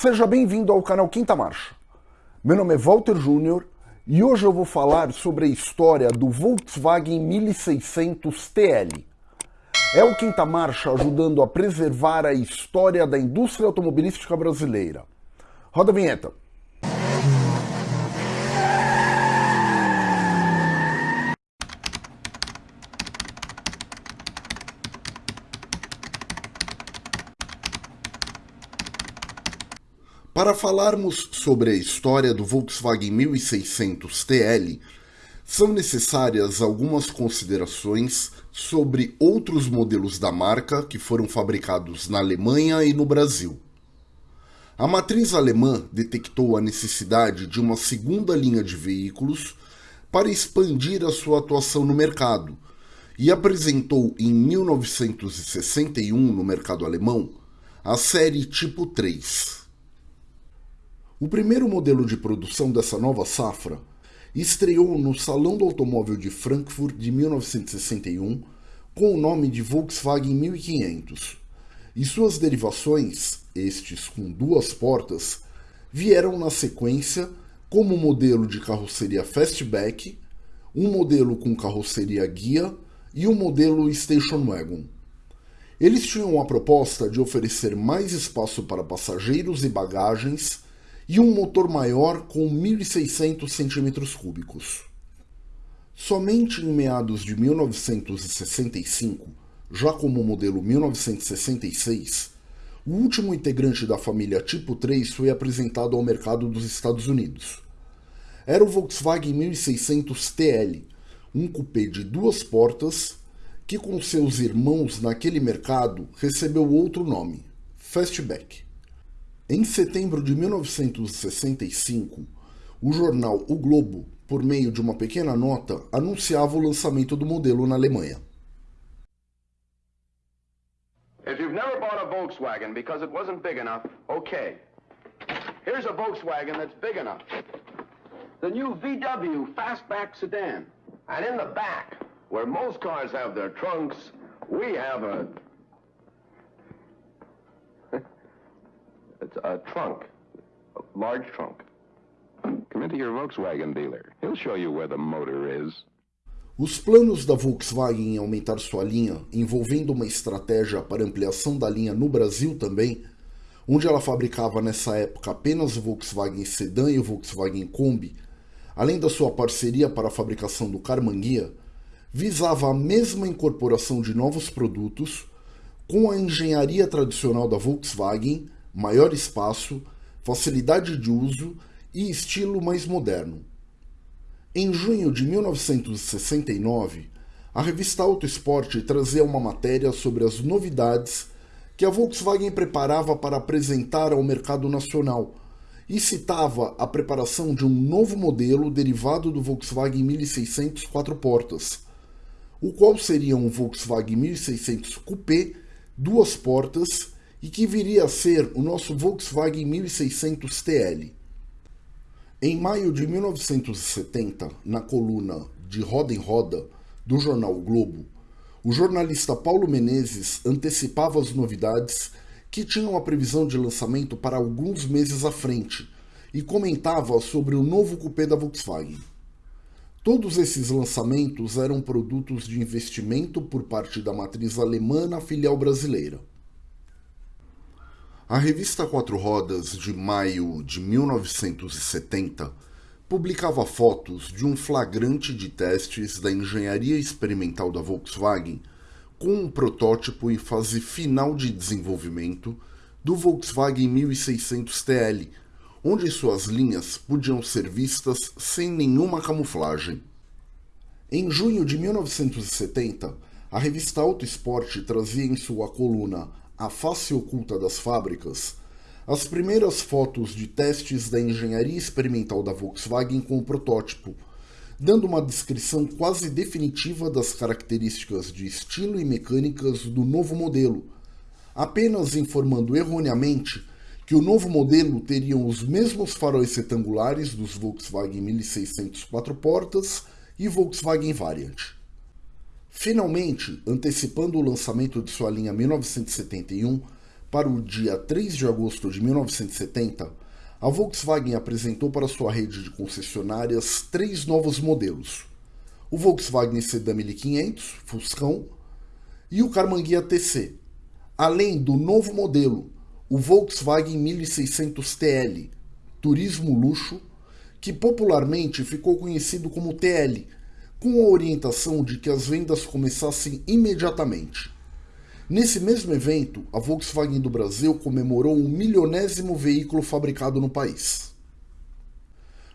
Seja bem-vindo ao canal Quinta Marcha. Meu nome é Walter Júnior e hoje eu vou falar sobre a história do Volkswagen 1600 TL. É o Quinta Marcha ajudando a preservar a história da indústria automobilística brasileira. Roda a vinheta. Para falarmos sobre a história do Volkswagen 1600 TL, são necessárias algumas considerações sobre outros modelos da marca que foram fabricados na Alemanha e no Brasil. A matriz alemã detectou a necessidade de uma segunda linha de veículos para expandir a sua atuação no mercado e apresentou em 1961 no mercado alemão a série Tipo 3. O primeiro modelo de produção dessa nova safra estreou no Salão do Automóvel de Frankfurt de 1961 com o nome de Volkswagen 1500, e suas derivações, estes com duas portas, vieram na sequência como modelo de carroceria Fastback, um modelo com carroceria guia e um modelo Station Wagon. Eles tinham a proposta de oferecer mais espaço para passageiros e bagagens e um motor maior com 1.600 cm3. Somente em meados de 1965, já como modelo 1966, o último integrante da família Tipo 3 foi apresentado ao mercado dos Estados Unidos. Era o Volkswagen 1600 TL, um coupé de duas portas que com seus irmãos naquele mercado recebeu outro nome, Fastback. Em setembro de 1965, o jornal O Globo, por meio de uma pequena nota, anunciava o lançamento do modelo na Alemanha. If you've never bought a Volkswagen because it wasn't big enough, okay. Here's a Volkswagen that's big enough. The new VW Fastback sedan. And in the back, where most cars have their trunks, we have a It's a trunk, a large trunk. Come into your Volkswagen dealer. He'll show you where the motor is. Os planos da Volkswagen em aumentar sua linha, envolvendo uma estratégia para ampliação da linha no Brasil também, onde ela fabricava nessa época apenas o Volkswagen Sedan e o Volkswagen Kombi, além da sua parceria para a fabricação do Carmanguia, visava a mesma incorporação de novos produtos com a engenharia tradicional da Volkswagen maior espaço, facilidade de uso e estilo mais moderno. Em junho de 1969, a revista Auto Sport trazia uma matéria sobre as novidades que a Volkswagen preparava para apresentar ao mercado nacional e citava a preparação de um novo modelo derivado do Volkswagen 1600 quatro portas, o qual seria um Volkswagen 1600 Coupé duas portas e que viria a ser o nosso Volkswagen 1600 TL. Em maio de 1970, na coluna De Roda em Roda do jornal o Globo, o jornalista Paulo Menezes antecipava as novidades que tinham a previsão de lançamento para alguns meses à frente e comentava sobre o novo coupé da Volkswagen. Todos esses lançamentos eram produtos de investimento por parte da matriz alemã na filial brasileira. A revista Quatro Rodas, de maio de 1970, publicava fotos de um flagrante de testes da engenharia experimental da Volkswagen com um protótipo em fase final de desenvolvimento do Volkswagen 1600 TL, onde suas linhas podiam ser vistas sem nenhuma camuflagem. Em junho de 1970, a revista Auto Sport trazia em sua coluna a face oculta das fábricas, as primeiras fotos de testes da engenharia experimental da Volkswagen com o protótipo, dando uma descrição quase definitiva das características de estilo e mecânicas do novo modelo, apenas informando erroneamente que o novo modelo teria os mesmos faróis retangulares dos Volkswagen 1600 quatro portas e Volkswagen Variant. Finalmente, antecipando o lançamento de sua linha 1971, para o dia 3 de agosto de 1970, a Volkswagen apresentou para sua rede de concessionárias três novos modelos: o Volkswagen Sedan 1500, Fuscão, e o Carmanguia TC, além do novo modelo, o Volkswagen 1600 TL, turismo luxo, que popularmente ficou conhecido como TL, com a orientação de que as vendas começassem imediatamente. Nesse mesmo evento, a Volkswagen do Brasil comemorou o milionésimo veículo fabricado no país.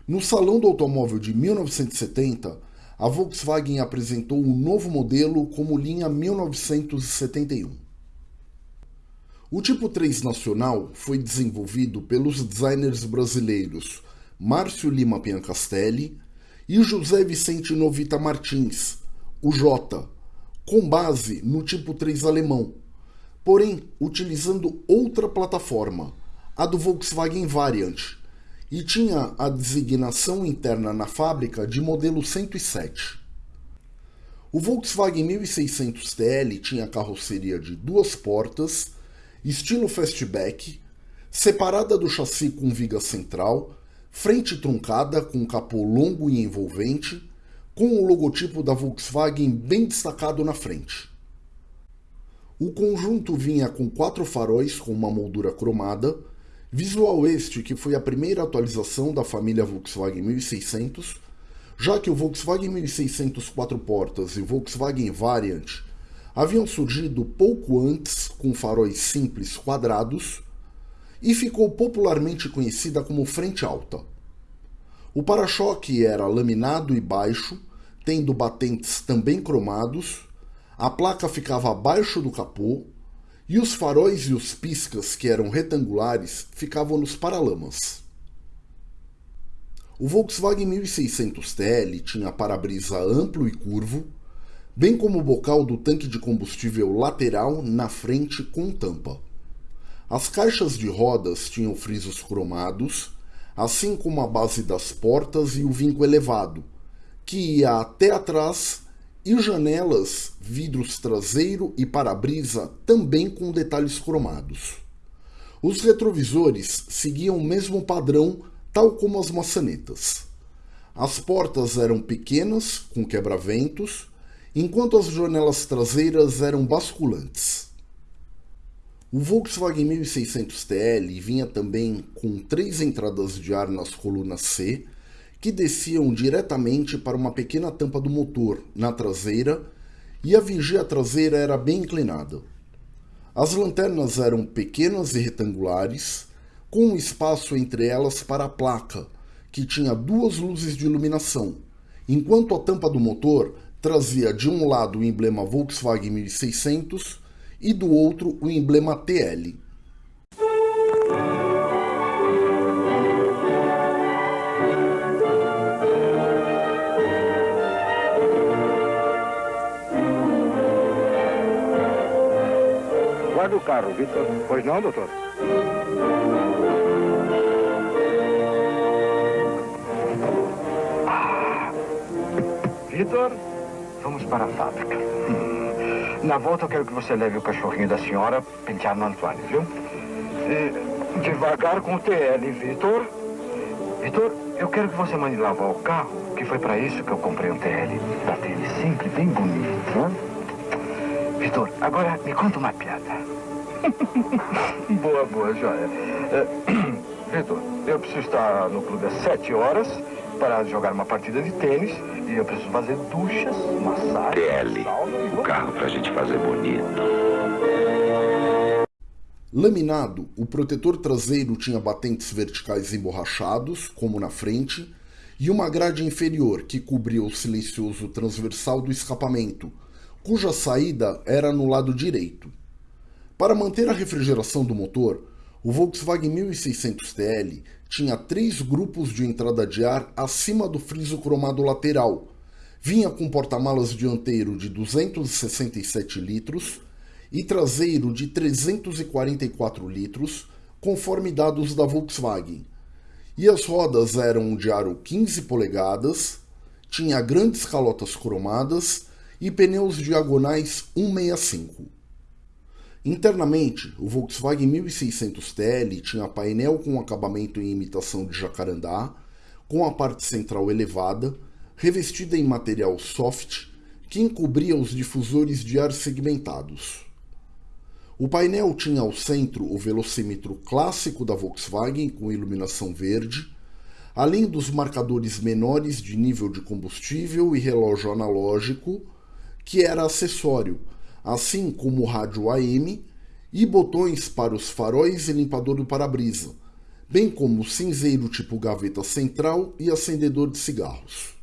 No Salão do Automóvel de 1970, a Volkswagen apresentou um novo modelo como linha 1971. O tipo 3 nacional foi desenvolvido pelos designers brasileiros Márcio Lima Piancastelli e José Vicente Novita Martins, o J, com base no tipo 3 alemão, porém utilizando outra plataforma, a do Volkswagen Variant, e tinha a designação interna na fábrica de modelo 107. O Volkswagen 1600 TL tinha carroceria de duas portas, estilo fastback, separada do chassi com viga central, frente truncada com capô longo e envolvente, com o logotipo da Volkswagen bem destacado na frente. O conjunto vinha com quatro faróis com uma moldura cromada, visual este que foi a primeira atualização da família Volkswagen 1600, já que o Volkswagen 1600 quatro portas e o Volkswagen Variant haviam surgido pouco antes com faróis simples quadrados e ficou popularmente conhecida como frente alta. O para-choque era laminado e baixo, tendo batentes também cromados, a placa ficava abaixo do capô e os faróis e os piscas, que eram retangulares, ficavam nos paralamas. O Volkswagen 1600 TL tinha para-brisa amplo e curvo, bem como o bocal do tanque de combustível lateral na frente com tampa. As caixas de rodas tinham frisos cromados assim como a base das portas e o vinco elevado, que ia até atrás, e janelas, vidros traseiro e para-brisa também com detalhes cromados. Os retrovisores seguiam o mesmo padrão, tal como as maçanetas. As portas eram pequenas, com quebra-ventos, enquanto as janelas traseiras eram basculantes. O Volkswagen 1600 TL vinha também com três entradas de ar nas colunas C, que desciam diretamente para uma pequena tampa do motor na traseira e a vigia traseira era bem inclinada. As lanternas eram pequenas e retangulares, com um espaço entre elas para a placa, que tinha duas luzes de iluminação, enquanto a tampa do motor trazia de um lado o emblema Volkswagen 1600 e do outro o emblema TL. Guarda o carro, Vitor. Pois não, doutor? Ah. Vitor, vamos para a fábrica. Na volta eu quero que você leve o cachorrinho da senhora pentear no Antoine, viu? E devagar com o TL, Vitor. Vitor, eu quero que você mande lavar o carro, que foi para isso que eu comprei um TL. Daquele simples, bem bonito, né? Vitor, agora me conta uma piada. boa, boa, joia. É, Vitor, eu preciso estar no clube às sete horas para jogar uma partida de tênis e eu preciso fazer duchas, massagem. TL, o carro pra gente fazer bonito. Laminado, o protetor traseiro tinha batentes verticais emborrachados, como na frente, e uma grade inferior que cobria o silencioso transversal do escapamento, cuja saída era no lado direito. Para manter a refrigeração do motor, o Volkswagen 1600 TL tinha três grupos de entrada de ar acima do friso cromado lateral. Vinha com porta-malas dianteiro de 267 litros e traseiro de 344 litros, conforme dados da Volkswagen. E as rodas eram de aro 15 polegadas, tinha grandes calotas cromadas e pneus diagonais 165. Internamente, o Volkswagen 1600 TL tinha painel com acabamento em imitação de jacarandá, com a parte central elevada, revestida em material soft que encobria os difusores de ar segmentados. O painel tinha ao centro o velocímetro clássico da Volkswagen com iluminação verde, além dos marcadores menores de nível de combustível e relógio analógico, que era acessório, assim como o rádio AM e botões para os faróis e limpador do para-brisa, bem como cinzeiro tipo gaveta central e acendedor de cigarros.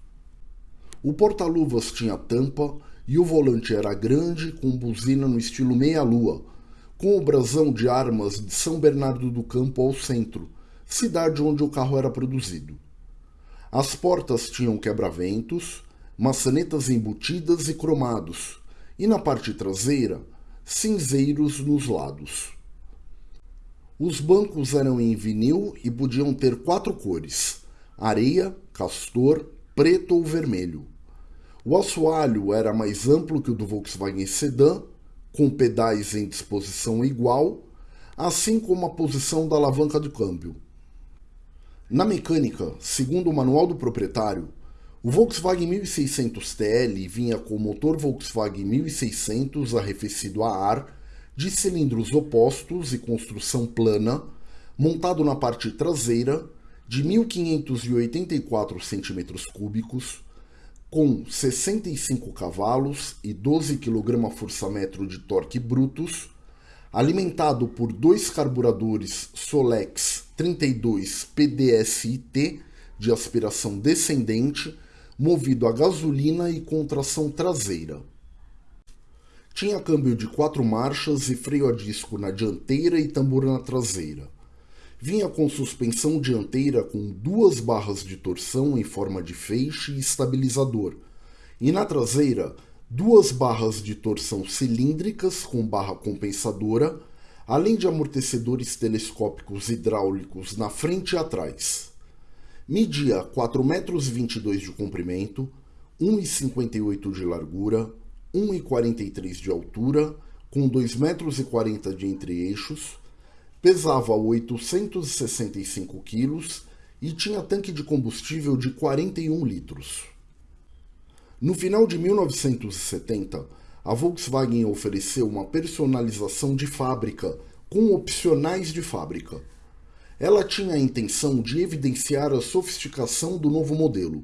O porta-luvas tinha tampa e o volante era grande com buzina no estilo meia-lua, com o brasão de armas de São Bernardo do Campo ao centro, cidade onde o carro era produzido. As portas tinham quebra-ventos, maçanetas embutidas e cromados, e na parte traseira, cinzeiros nos lados. Os bancos eram em vinil e podiam ter quatro cores: areia, castor, preto ou vermelho. O assoalho era mais amplo que o do Volkswagen Sedan, com pedais em disposição igual, assim como a posição da alavanca de câmbio. Na mecânica, segundo o manual do proprietário, o Volkswagen 1600 TL vinha com o motor Volkswagen 1600 arrefecido a ar, de cilindros opostos e construção plana, montado na parte traseira, de 1584 cm3, com 65 cavalos e 12 kgfm de torque brutos, alimentado por dois carburadores Solex 32 PDSIT de aspiração descendente, movido a gasolina e com tração traseira. Tinha câmbio de quatro marchas e freio a disco na dianteira e tambor na traseira. Vinha com suspensão dianteira com duas barras de torção em forma de feixe e estabilizador, e na traseira duas barras de torção cilíndricas com barra compensadora, além de amortecedores telescópicos hidráulicos na frente e atrás. Media 4,22 metros de comprimento, 1,58 de largura, 1,43 de altura, com 2,40 metros de entre-eixos, pesava 865 quilos e tinha tanque de combustível de 41 litros. No final de 1970, a Volkswagen ofereceu uma personalização de fábrica com opcionais de fábrica. Ela tinha a intenção de evidenciar a sofisticação do novo modelo.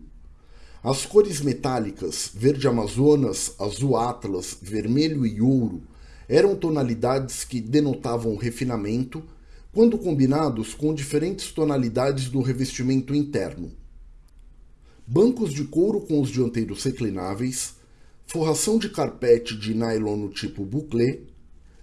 As cores metálicas, verde amazonas, azul atlas, vermelho e ouro, eram tonalidades que denotavam refinamento quando combinados com diferentes tonalidades do revestimento interno bancos de couro com os dianteiros reclináveis, forração de carpete de nylon no tipo bouclé,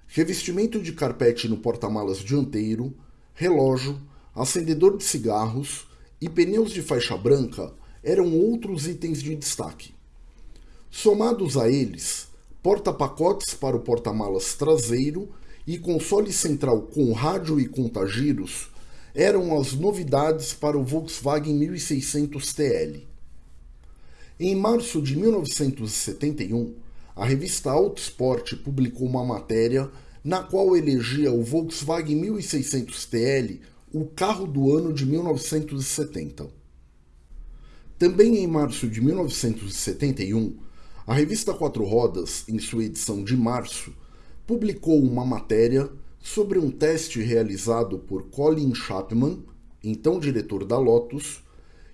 revestimento de carpete no porta-malas dianteiro, relógio, acendedor de cigarros e pneus de faixa branca eram outros itens de destaque. Somados a eles, porta-pacotes para o porta-malas traseiro e console central com rádio e contagiros eram as novidades para o Volkswagen 1600 TL. Em março de 1971, a revista Autosport publicou uma matéria na qual elegia o Volkswagen 1600 TL o carro do ano de 1970. Também em março de 1971, a revista Quatro Rodas, em sua edição de março, publicou uma matéria sobre um teste realizado por Colin Chapman, então diretor da Lotus,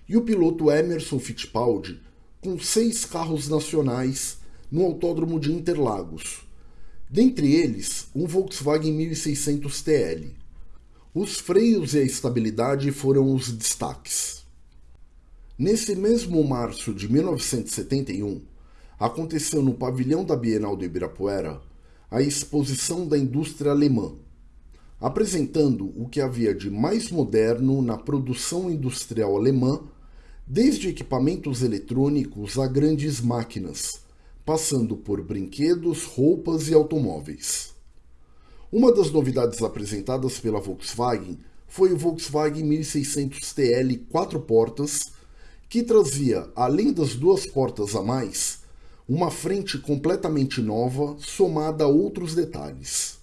e o piloto Emerson Fittipaldi, com seis carros nacionais no Autódromo de Interlagos, dentre eles um Volkswagen 1600 TL. Os freios e a estabilidade foram os destaques. Nesse mesmo março de 1971, aconteceu no pavilhão da Bienal do Ibirapuera a exposição da indústria alemã, apresentando o que havia de mais moderno na produção industrial alemã desde equipamentos eletrônicos a grandes máquinas, passando por brinquedos, roupas e automóveis. Uma das novidades apresentadas pela Volkswagen foi o Volkswagen 1600 TL quatro portas, que trazia, além das duas portas a mais, uma frente completamente nova somada a outros detalhes.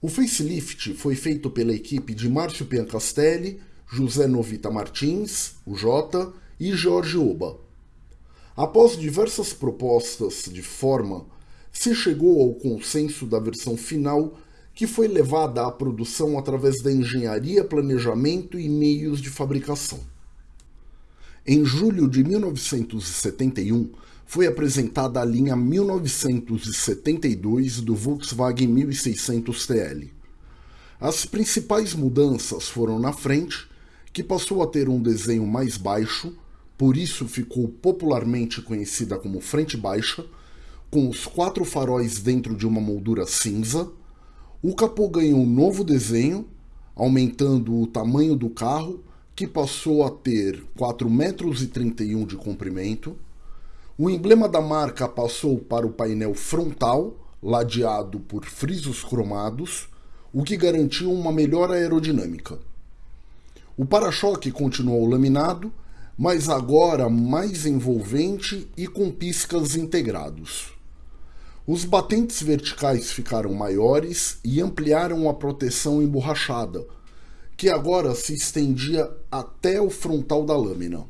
O facelift foi feito pela equipe de Márcio Piancastelli, José Novita Martins, o Jota, e Jorge Oba. Após diversas propostas de forma, se chegou ao consenso da versão final que foi levada à produção através da engenharia, planejamento e meios de fabricação. Em julho de 1971, foi apresentada a linha 1972 do Volkswagen 1600 TL. As principais mudanças foram na frente, que passou a ter um desenho mais baixo, por isso ficou popularmente conhecida como frente baixa, com os quatro faróis dentro de uma moldura cinza. O capô ganhou um novo desenho, aumentando o tamanho do carro, que passou a ter 4,31 metros de comprimento. O emblema da marca passou para o painel frontal, ladeado por frisos cromados, o que garantiu uma melhor aerodinâmica. O para-choque continuou laminado, mas agora mais envolvente e com piscas integrados. Os batentes verticais ficaram maiores e ampliaram a proteção emborrachada, que agora se estendia até o frontal da lâmina.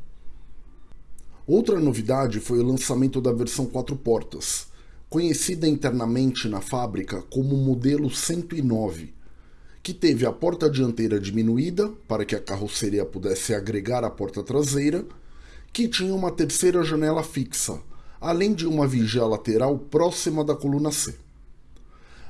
Outra novidade foi o lançamento da versão 4 portas, conhecida internamente na fábrica como modelo 109, que teve a porta dianteira diminuída para que a carroceria pudesse agregar a porta traseira, que tinha uma terceira janela fixa, além de uma vigia lateral próxima da coluna C.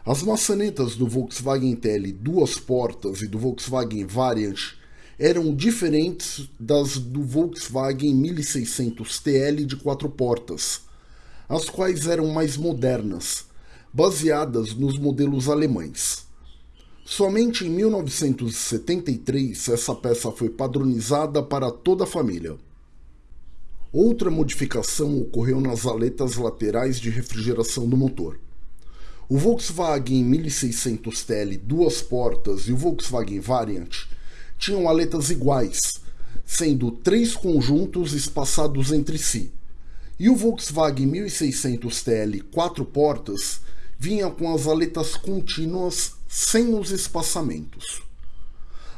As maçanetas do Volkswagen TL duas portas e do Volkswagen Variant eram diferentes das do Volkswagen 1600 TL de quatro portas, as quais eram mais modernas, baseadas nos modelos alemães. Somente em 1973 essa peça foi padronizada para toda a família. Outra modificação ocorreu nas aletas laterais de refrigeração do motor. O Volkswagen 1600 TL duas portas e o Volkswagen Variant tinham aletas iguais, sendo três conjuntos espaçados entre si. E o Volkswagen 1600 TL quatro portas vinha com as aletas contínuas sem os espaçamentos.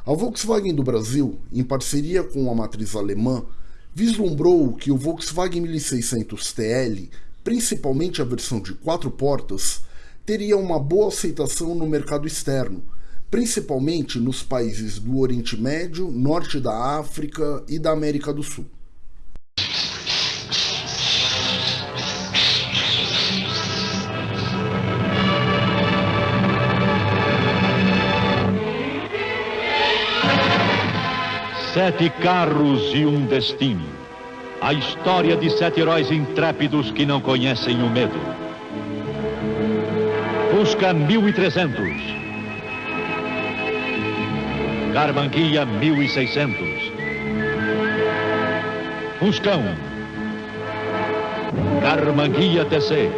A Volkswagen do Brasil, em parceria com a matriz alemã, vislumbrou que o Volkswagen 1600 TL, principalmente a versão de quatro portas, teria uma boa aceitação no mercado externo, principalmente nos países do Oriente Médio, Norte da África e da América do Sul. Sete carros e um destino. A história de sete heróis intrépidos que não conhecem o medo. Fusca 1300. Carmanguia 1600. Fuscão. Carmanguia TC.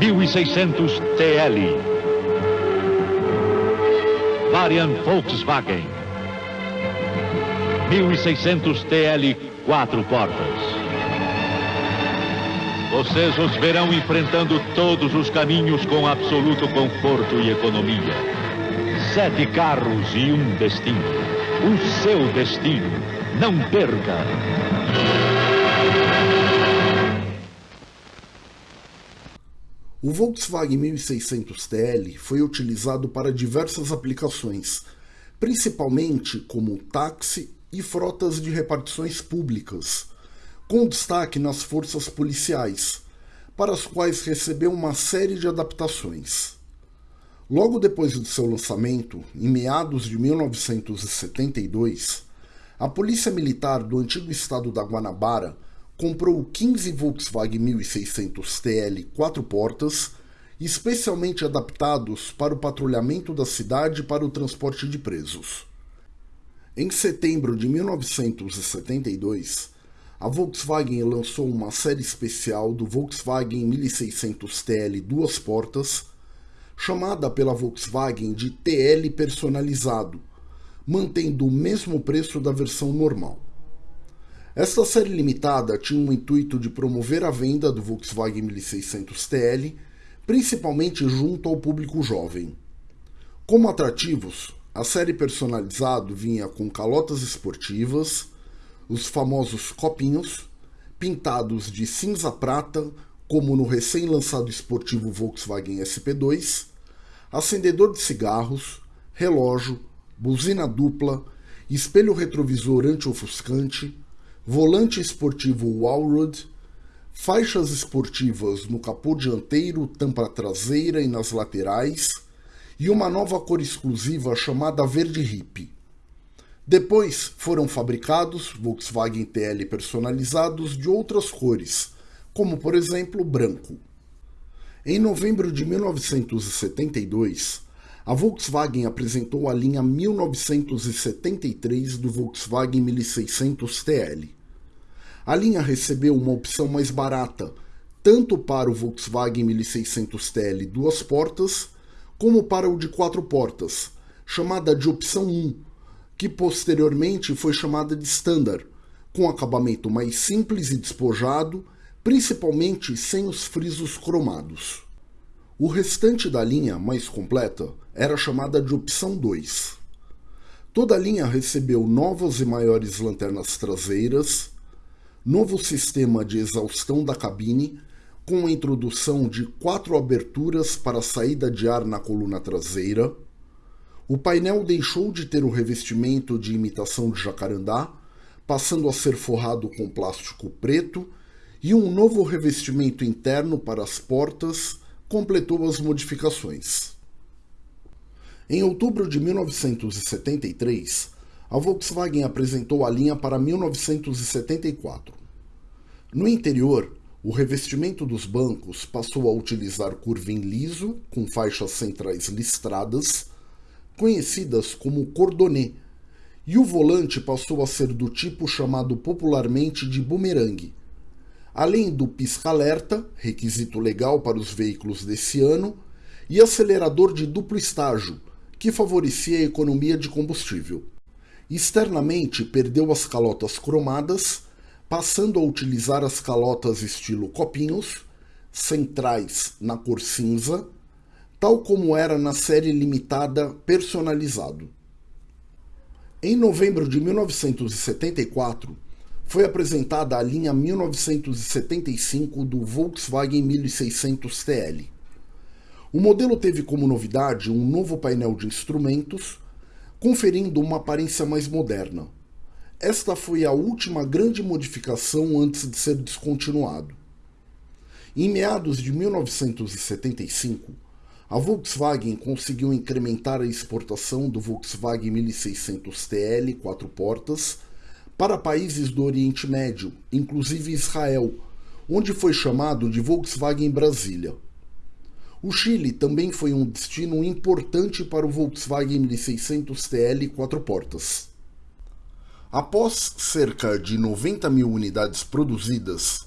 1600 TL. Variant Volkswagen. 1600 TL, quatro portas. Vocês os verão enfrentando todos os caminhos com absoluto conforto e economia. Sete carros e um destino. O seu destino. Não perca! O Volkswagen 1600 TL foi utilizado para diversas aplicações, principalmente como táxi e frotas de repartições públicas, com destaque nas forças policiais, para as quais recebeu uma série de adaptações. Logo depois do seu lançamento, em meados de 1972, a Polícia Militar do antigo estado da Guanabara comprou 15 Volkswagen 1600 TL quatro portas, especialmente adaptados para o patrulhamento da cidade para o transporte de presos. Em setembro de 1972, a Volkswagen lançou uma série especial do Volkswagen 1600 TL duas portas, chamada pela Volkswagen de TL personalizado, mantendo o mesmo preço da versão normal. Esta série limitada tinha o intuito de promover a venda do Volkswagen 1600 TL, principalmente junto ao público jovem. Como atrativos, a série personalizado vinha com calotas esportivas, os famosos copinhos, pintados de cinza prata, como no recém-lançado esportivo Volkswagen SP2, acendedor de cigarros, relógio, buzina dupla, espelho retrovisor anti-ofuscante, volante esportivo Wallroad, faixas esportivas no capô dianteiro, tampa traseira e nas laterais, e uma nova cor exclusiva chamada Verde Hip. Depois foram fabricados Volkswagen TL personalizados de outras cores, como por exemplo branco. Em novembro de 1972, a Volkswagen apresentou a linha 1973 do Volkswagen 1600 TL. A linha recebeu uma opção mais barata, tanto para o Volkswagen 1600 TL duas portas, como para o de quatro portas, chamada de opção 1, que posteriormente foi chamada de Standard, com acabamento mais simples e despojado, principalmente sem os frisos cromados. O restante da linha, mais completa, era chamada de opção 2. Toda a linha recebeu novas e maiores lanternas traseiras, novo sistema de exaustão da cabine com a introdução de quatro aberturas para saída de ar na coluna traseira. O painel deixou de ter o revestimento de imitação de jacarandá, passando a ser forrado com plástico preto, e um novo revestimento interno para as portas completou as modificações. Em outubro de 1973, a Volkswagen apresentou a linha para 1974. No interior, o revestimento dos bancos passou a utilizar curvim liso com faixas centrais listradas, conhecidas como cordonê, e o volante passou a ser do tipo chamado popularmente de bumerangue. Além do pisca-alerta, requisito legal para os veículos desse ano, e acelerador de duplo estágio, que favorecia a economia de combustível. Externamente, perdeu as calotas cromadas passando a utilizar as calotas estilo copinhos, centrais na cor cinza, tal como era na série limitada personalizado. Em novembro de 1974, foi apresentada a linha 1975 do Volkswagen 1600 TL. O modelo teve como novidade um novo painel de instrumentos, conferindo uma aparência mais moderna esta foi a última grande modificação antes de ser descontinuado. Em meados de 1975, a Volkswagen conseguiu incrementar a exportação do Volkswagen 1600 TL quatro portas para países do Oriente Médio, inclusive Israel, onde foi chamado de Volkswagen Brasília. O Chile também foi um destino importante para o Volkswagen 1600 TL quatro portas. Após cerca de 90 mil unidades produzidas,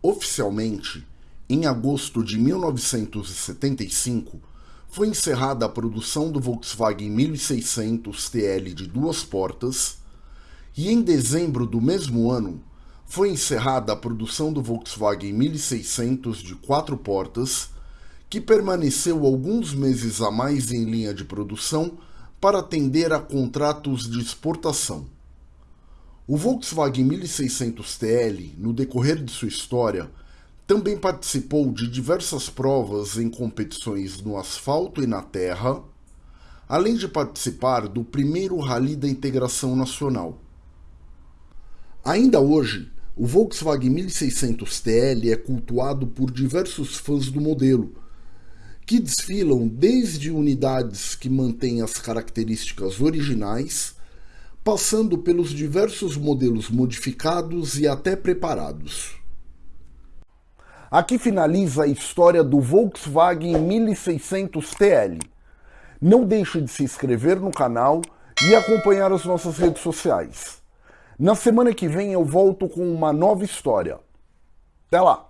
oficialmente, em agosto de 1975, foi encerrada a produção do Volkswagen 1600 TL de duas portas e em dezembro do mesmo ano foi encerrada a produção do Volkswagen 1600 de quatro portas, que permaneceu alguns meses a mais em linha de produção para atender a contratos de exportação. O Volkswagen 1600 TL, no decorrer de sua história, também participou de diversas provas em competições no asfalto e na terra, além de participar do primeiro Rally da Integração Nacional. Ainda hoje, o Volkswagen 1600 TL é cultuado por diversos fãs do modelo, que desfilam desde unidades que mantêm as características originais passando pelos diversos modelos modificados e até preparados. Aqui finaliza a história do Volkswagen 1600 TL. Não deixe de se inscrever no canal e acompanhar as nossas redes sociais. Na semana que vem eu volto com uma nova história. Até lá!